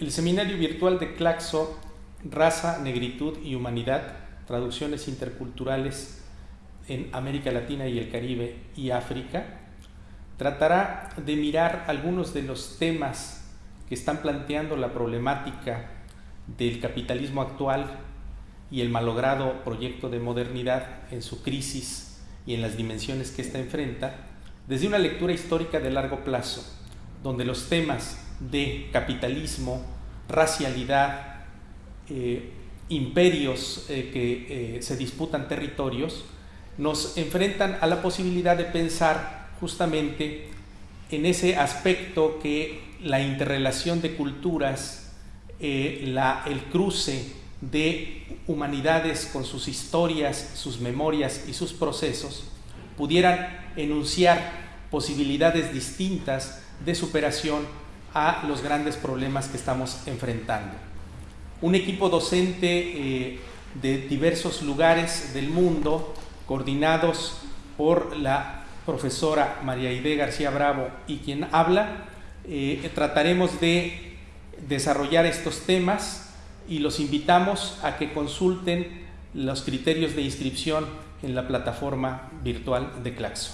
El seminario virtual de Claxo, Raza, Negritud y Humanidad, traducciones interculturales en América Latina y el Caribe y África, tratará de mirar algunos de los temas que están planteando la problemática del capitalismo actual y el malogrado proyecto de modernidad en su crisis y en las dimensiones que ésta enfrenta, desde una lectura histórica de largo plazo, donde los temas de capitalismo, racialidad, eh, imperios eh, que eh, se disputan territorios, nos enfrentan a la posibilidad de pensar justamente en ese aspecto que la interrelación de culturas, la, el cruce de humanidades con sus historias, sus memorias y sus procesos, pudieran enunciar posibilidades distintas de superación a los grandes problemas que estamos enfrentando. Un equipo docente eh, de diversos lugares del mundo, coordinados por la profesora María Ide García Bravo y quien habla, eh, trataremos de desarrollar estos temas y los invitamos a que consulten los criterios de inscripción en la plataforma virtual de Claxo.